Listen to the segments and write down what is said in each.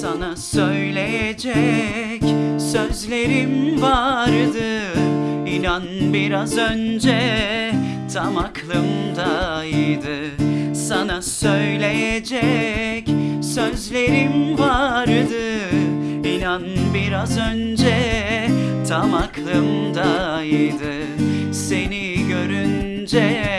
Sana söyleyecek sözlerim vardı. İnan biraz önce tam aklımdaydı. Sana söyleyecek sözlerim vardı. İnan biraz önce tam aklımdaydı. Seni görünce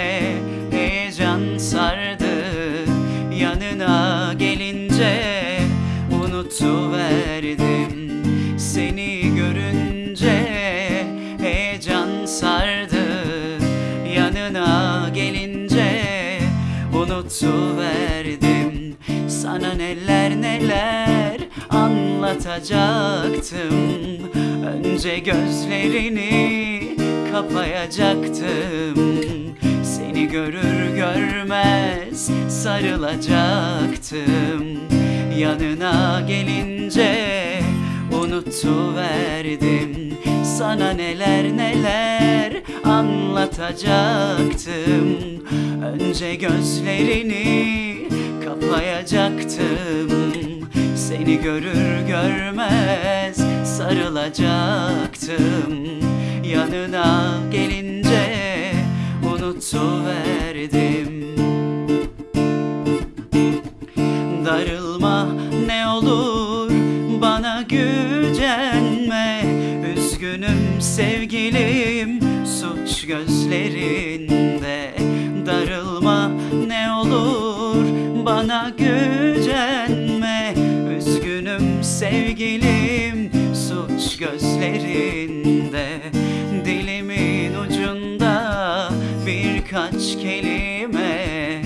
unutuverdim Sana neler neler anlatacaktım. Önce gözlerini kapayacaktım. Seni görür görmez sarılacaktım. Yanına gelince unutuverdim Sana neler neler anlatacaktım Önce gözlerini kapayacaktım Seni görür görmez sarılacaktım. Yanına gelince unutuverdim. Darılma ne olur bana gücenme. Üzgünüm sevgilim suç gözlerinde Darılma ne olur. Bana gücenme. Üzgünüm sevgilim suç gözlerinde. Dilimin ucunda birkaç kelime.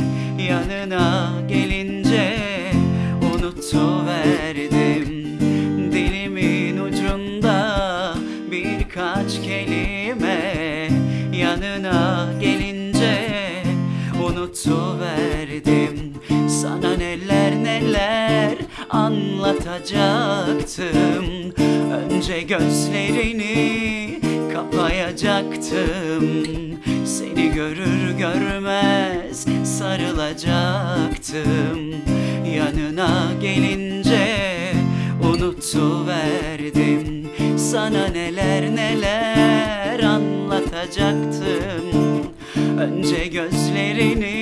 Yanına gelince unutuverdim. Dilimin ucunda birkaç kelime. Yanına gelince unutuverdim. Sana neler neler anlatacaktım. Önce gözlerini kapayacaktım. Seni görür görmez sarılacaktım. Yanına gelince unutuverdim. Sana neler neler anlatacaktım Önce gözlerini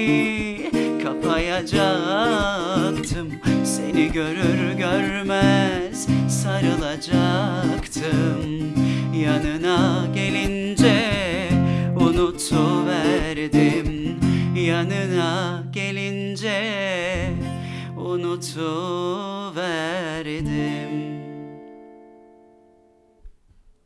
kapayacaktım. Seni görür görmez sarılacaktım. Yanına gelince unutuverdim. Yanına gelince unutuverdim